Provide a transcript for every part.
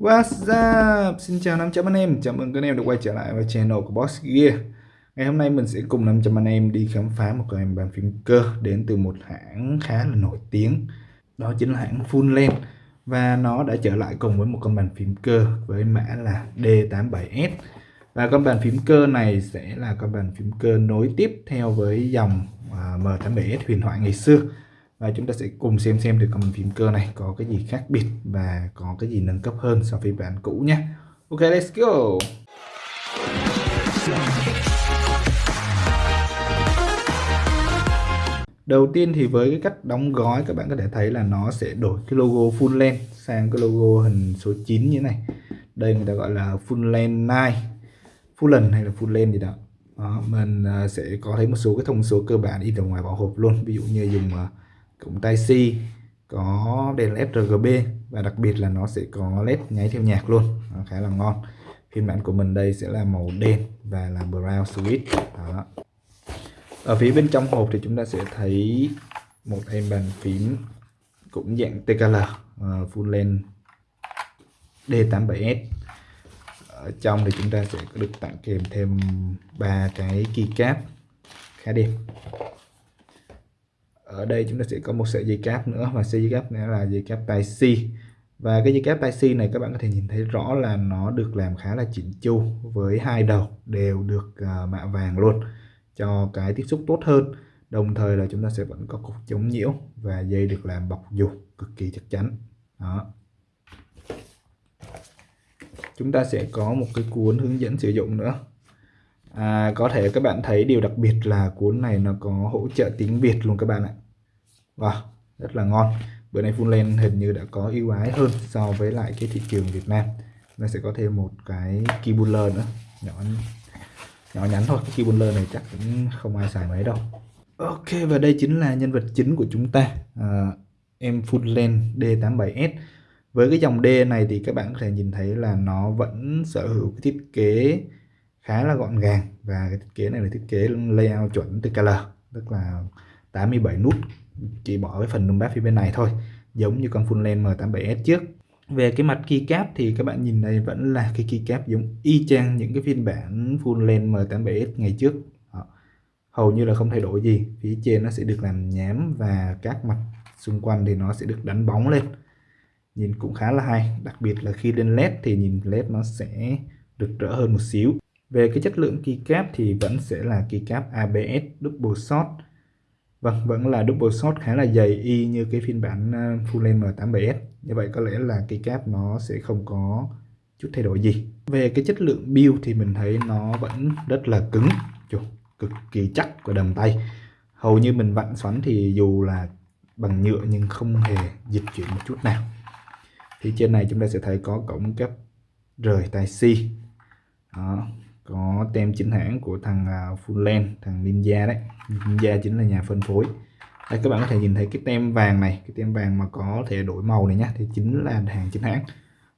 What's up? Xin chào 500 anh em, chào mừng các anh em đã quay trở lại với channel của Boss Gear. Ngày hôm nay mình sẽ cùng 500 anh em đi khám phá một cái bàn phím cơ đến từ một hãng khá là nổi tiếng. Đó chính là hãng Fullland Và nó đã trở lại cùng với một con bàn phím cơ với mã là D87S Và con bàn phím cơ này sẽ là con bàn phím cơ nối tiếp theo với dòng à, M87S huyền thoại ngày xưa và chúng ta sẽ cùng xem xem được con bàn phím cơ này có cái gì khác biệt và có cái gì nâng cấp hơn so với bản cũ nhé Ok let's go Đầu tiên thì với cái cách đóng gói các bạn có thể thấy là nó sẽ đổi cái logo full length sang cái logo hình số 9 như thế này. Đây người ta gọi là full length 9, full length hay là full length gì đó. đó mình à, sẽ có thấy một số cái thông số cơ bản in ở ngoài bảo hộp luôn. Ví dụ như dùng à, à, tai C có đèn led RGB và đặc biệt là nó sẽ có led nháy theo nhạc luôn. Nó khá là ngon. Phiên bản của mình đây sẽ là màu đen và là brown switch đó. Ở phía bên trong hộp thì chúng ta sẽ thấy một em bàn phím cũng dạng TKL uh, ờ, full length D87S ở trong thì chúng ta sẽ được tặng kèm thêm ba cái keycap khá đẹp ở đây chúng ta sẽ có một sợi dây cáp nữa và sợi dây cáp này là dây cáp tai C. Và cái dây cáp tai C này các bạn có thể nhìn thấy rõ là nó được làm khá là chỉnh chu với hai đầu đều được uh, mạ vàng luôn cho cái tiếp xúc tốt hơn. Đồng thời là chúng ta sẽ vẫn có cục chống nhiễu và dây được làm bọc dù cực kỳ chắc chắn. Đó. Chúng ta sẽ có một cái cuốn hướng dẫn sử dụng nữa à, có thể các bạn thấy điều đặc biệt là cuốn này nó có hỗ trợ tiếng Việt luôn các bạn ạ. Wow, rất là ngon. Bữa nay phun hình như đã có ưu ái hơn so với lại cái thị trường Việt Nam. Nó sẽ có thêm một cái keyboard nữa. Nhỏ nhỏ nhắn thôi cái keyboarder này chắc cũng không ai xài mấy đâu. Ok và đây chính là nhân vật chính của chúng ta. À, em Fullland D87S với cái dòng D này thì các bạn có thể nhìn thấy là nó vẫn sở hữu cái thiết kế khá là gọn gàng và cái thiết kế này là thiết kế layout chuẩn TKL tức là 87 nút chỉ bỏ cái phần numpad phía bên này thôi, giống như con full len M87S trước. Về cái mặt keycap thì các bạn nhìn đây vẫn là cái keycap giống y chang những cái phiên bản full len M87S ngày trước. Đó. hầu như là không thay đổi gì, phía trên nó sẽ được làm nhám và các mặt xung quanh thì nó sẽ được đánh bóng lên. Nhìn cũng khá là hay, đặc biệt là khi lên led thì nhìn led nó sẽ được rỡ hơn một xíu về cái chất lượng keycap thì vẫn sẽ là keycap ABS double shot. Vâng, vẫn là double shot khá là dày y như cái phiên bản ờ, full length M87S. Như vậy có lẽ là keycap nó sẽ không có chút thay đổi gì. Về cái chất lượng build thì mình thấy nó vẫn rất là cứng, Chù, cực kỳ chắc của đầm tay. Hầu như mình vặn xoắn thì dù là bằng nhựa nhưng không hề dịch chuyển một chút nào. Thì trên này chúng ta sẽ thấy có cổng cấp rời tai C. Đó, có tem chính hãng của thằng à, Full thằng Ninja đấy. Ninja chính là nhà phân phối. Đây các bạn có thể nhìn thấy cái tem vàng này. Cái tem vàng mà có thể đổi màu này nhá thì chính là hàng chính hãng.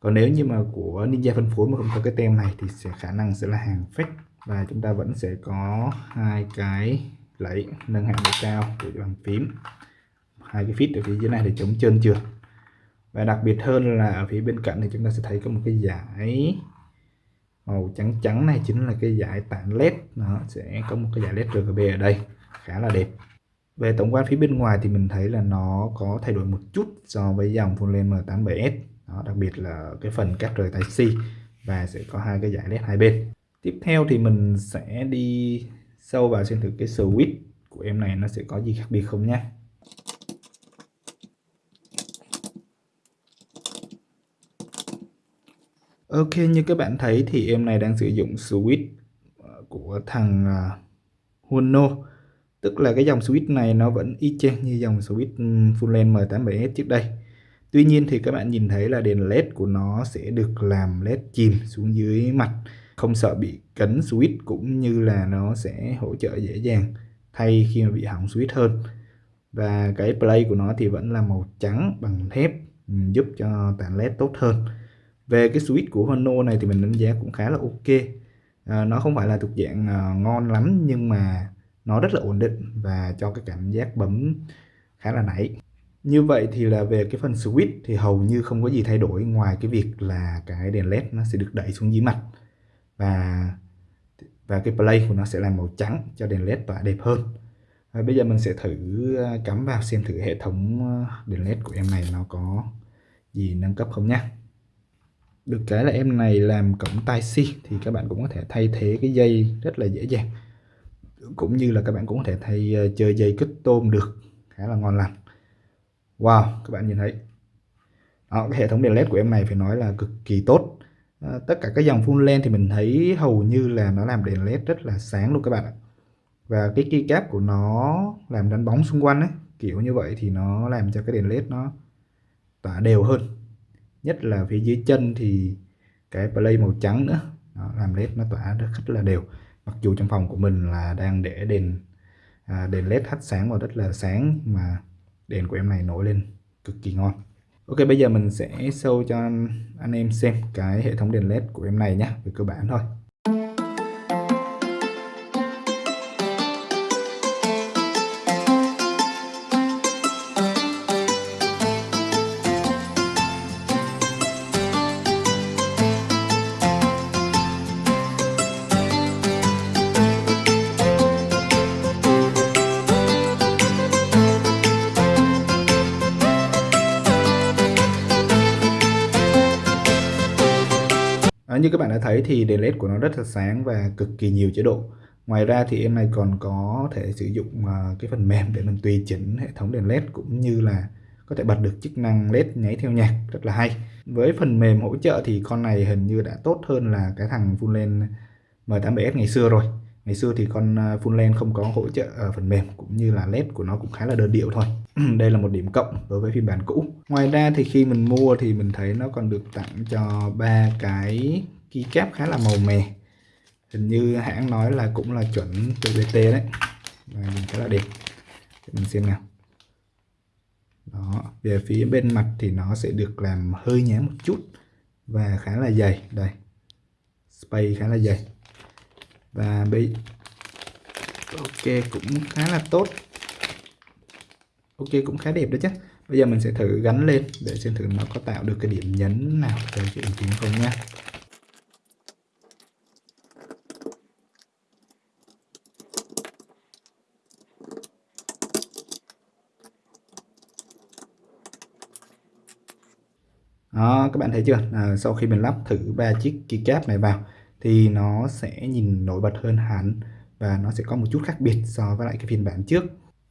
Còn nếu như mà của Ninja phân phối mà không có cái tem này thì sẽ khả năng sẽ là hàng fake. Và chúng ta vẫn sẽ có hai cái lấy nâng hạng độ cao của bàn phím. Hai cái phít ở phía dưới này để chống trơn trượt. Và đặc biệt hơn là ở phía bên cạnh thì chúng ta sẽ thấy có một cái giải màu trắng trắng này chính là cái dải tản led. Nó sẽ có một cái dải led RGB ở đây khá là đẹp. Về tổng quan phía bên ngoài thì mình thấy là nó có thay đổi một chút so với dòng Fullland M87S đó, đặc biệt là cái phần cắt rời tai C và sẽ có hai cái dải led hai bên. Tiếp theo thì mình sẽ đi sâu vào xem thử cái switch của em này nó sẽ có gì khác biệt không nhé Ok, như các bạn thấy thì em này đang sử dụng switch ờ, của thằng ờ, Huono. Tức là cái dòng switch này nó vẫn y chang như dòng switch ừ, full length M87S trước đây. Tuy nhiên thì các bạn nhìn thấy là đèn led của nó sẽ được làm led chìm xuống dưới mặt. Không sợ bị cấn switch cũng như là nó sẽ hỗ trợ dễ dàng thay khi mà bị hỏng switch hơn. Và cái play của nó thì vẫn là màu trắng bằng thép ừ, giúp cho tản led tốt hơn về cái switch của Hono này thì mình đánh giá cũng khá là ok. À, nó không phải là thuộc dạng à, ngon lắm nhưng mà nó rất là ổn định và cho cái cảm giác bấm khá là nảy. Như vậy thì là về cái phần switch thì hầu như không có gì thay đổi ngoài cái việc là cái đèn led nó sẽ được đẩy xuống dưới mặt và và cái play của nó sẽ là màu trắng cho đèn led tỏa đẹp hơn. Và bây giờ mình sẽ thử à, cắm vào xem thử hệ thống à, đèn led của em này nó có gì nâng cấp không nhé được cái là em này làm cổng tai si thì các bạn cũng có thể thay thế cái dây rất là dễ dàng. Cũng như là các bạn cũng có thể thay uh, chơi dây kích tôm được khá là ngon lành. Wow các bạn nhìn thấy. Đó, cái hệ thống đèn led của em này phải nói là cực kỳ tốt. À, tất cả các dòng full lens thì mình thấy hầu như là nó làm đèn led rất là sáng luôn các bạn ạ. Và cái keycap của nó làm đánh bóng xung quanh ấy kiểu như vậy thì nó làm cho cái đèn led nó tỏa đều hơn nhất là phía dưới chân thì cái play màu trắng nữa. Đó, làm led nó tỏa rất là đều. Mặc dù trong phòng của mình là đang để đèn à, đèn led hắt sáng vào rất là sáng mà đèn của em này nổi lên cực kỳ ngon. Ok bây giờ mình sẽ show cho anh em xem cái hệ thống đèn led của em này nhé về cơ bản thôi. Như các bạn đã thấy thì đèn led của nó rất là sáng và cực kỳ nhiều chế độ. Ngoài ra thì em này còn có thể sử dụng à, cái phần mềm để mình tùy chỉnh hệ thống đèn led cũng như là có thể bật được chức năng led nháy theo nhạc, rất là hay. Với phần mềm hỗ trợ thì con này hình như đã tốt hơn là cái thằng full lens M87S ngày xưa rồi. Ngày xưa thì con à, full lens không có hỗ trợ à, phần mềm cũng như là led của nó cũng khá là đơn điệu thôi. Đây là một điểm cộng đối với phiên bản cũ. Ngoài ra thì khi mình mua thì mình thấy nó còn được tặng cho ba cái keycap khá là màu mè. Hình như hãng nói là cũng là chuẩn PVT đấy. Và nhìn khá là đẹp. Để mình xem nào. Đó, về phía bên mặt thì nó sẽ được làm hơi nhám một chút và khá là dày. Đây space khá là dày. Và bây ok, cũng khá là tốt. Ok, cũng khá đẹp đó chứ. Bây giờ mình sẽ thử gắn lên để xem thử nó có tạo được cái điểm nhấn nào cho cái ứng tiếng không nha đó các bạn thấy chưa? À, sau khi mình lắp thử ba chiếc keycap này vào thì nó sẽ nhìn nổi bật hơn hẳn và nó sẽ có một chút khác biệt so với lại cái phiên bản trước.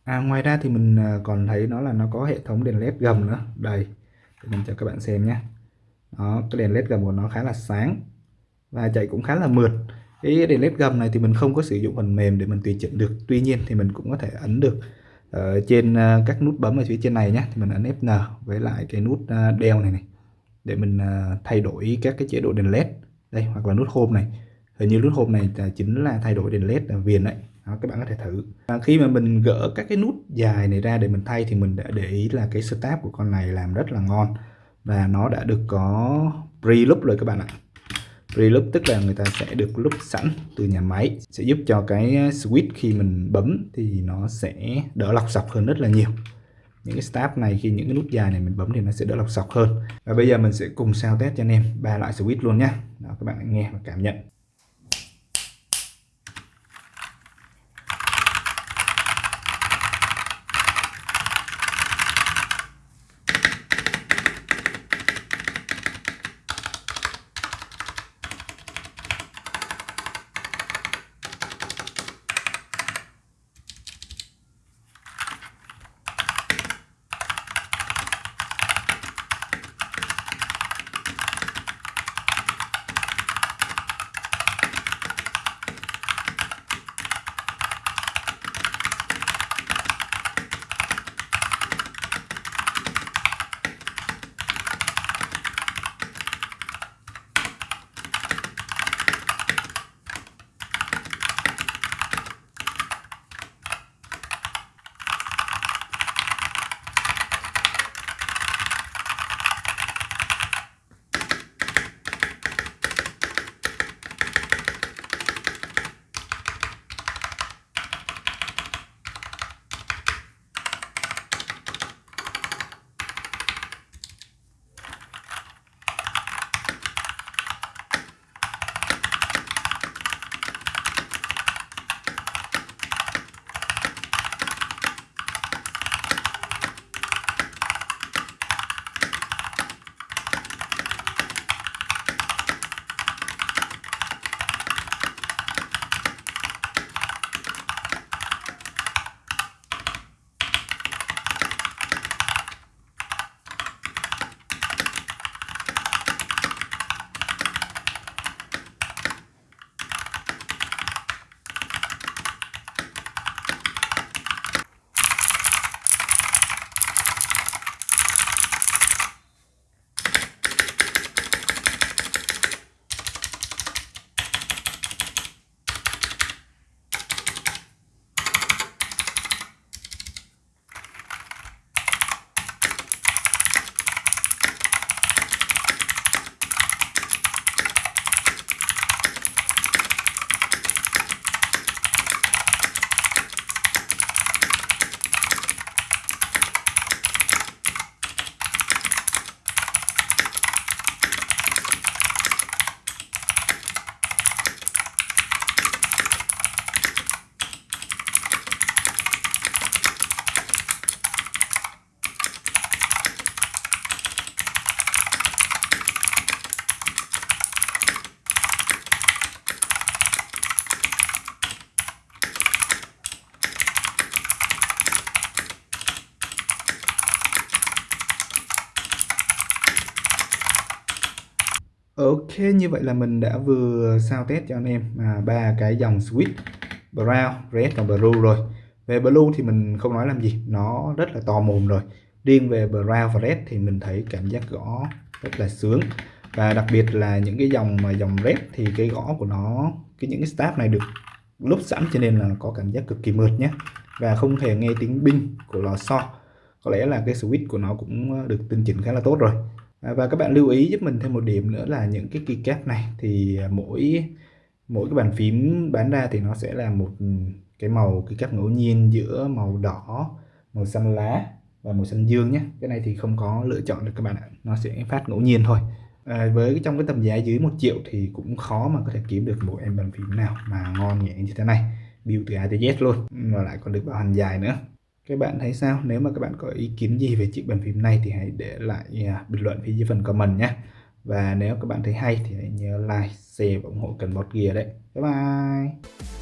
À, ngoài ra thì mình à, còn thấy nó là nó có hệ thống đèn led gầm nữa. Đây để mình cho các bạn xem nhé. Đó cái đèn led gầm của nó khá là sáng và chạy cũng khá là mượt. Cái đèn led gầm này thì mình không có sử dụng phần mềm để mình tùy chỉnh được. Tuy nhiên thì mình cũng có thể ấn được ở trên à, các nút bấm ở phía trên này nhé. Thì mình ấn Fn với lại cái nút à, đeo này này để mình à, thay đổi các cái chế độ đèn led đây hoặc là nút home này. Hình như nút home này chính là thay đổi đèn led à, viền đấy đó, các bạn có thể thử. Và khi mà mình gỡ các cái nút dài này ra để mình thay thì mình đã để ý là cái start của con này làm rất là ngon. Và nó đã được có pre-loop rồi các bạn ạ. Pre-loop tức là người ta sẽ được loop sẵn từ nhà máy. Sẽ giúp cho cái à, switch khi mình bấm thì nó sẽ đỡ lọc sọc hơn rất là nhiều những cái start này khi những cái nút dài này mình bấm thì nó sẽ đỡ lọc sọc hơn. Và bây giờ mình sẽ cùng sao test cho anh em ba loại switch luôn nhé đó, các bạn nghe và cảm nhận. Ok, như vậy là mình đã vừa sao test cho anh em à, ba cái dòng switch brown, red và blue rồi. Về blue thì mình không nói làm gì, nó rất là to mồm rồi. Riêng về brown và red thì mình thấy cảm giác gõ rất là sướng. Và đặc biệt là những cái dòng mà dòng red thì cái gõ của nó, cái những cái stab này được lúc sẵn cho nên là có cảm giác cực kỳ mượt nhé. Và không thể nghe tiếng binh của lò xo. Có lẽ là cái switch của nó cũng được tinh chỉnh khá là tốt rồi. À, và các bạn lưu ý giúp mình thêm một điểm nữa là những cái keycap này thì à, mỗi mỗi cái bàn phím bán ra thì nó sẽ là một ừ, cái màu keycap ngẫu nhiên giữa màu đỏ màu xanh lá và màu xanh dương nhé. Cái này thì không có lựa chọn được các bạn ạ nó sẽ phát ngẫu nhiên thôi. À, với trong cái tầm giá dưới một triệu thì cũng khó mà có thể kiếm được một em bàn phím nào mà ngon nhẹ như thế này. Build từ A tới Z luôn và lại còn được bảo hành dài nữa các bạn thấy sao? Nếu mà các bạn có ý kiến gì về chiếc bàn phím này thì hãy để lại à, bình luận phía dưới phần comment nhé. Và nếu các bạn thấy hay thì hãy nhớ like, share và ủng hộ cần bot gear đấy. Bye bye!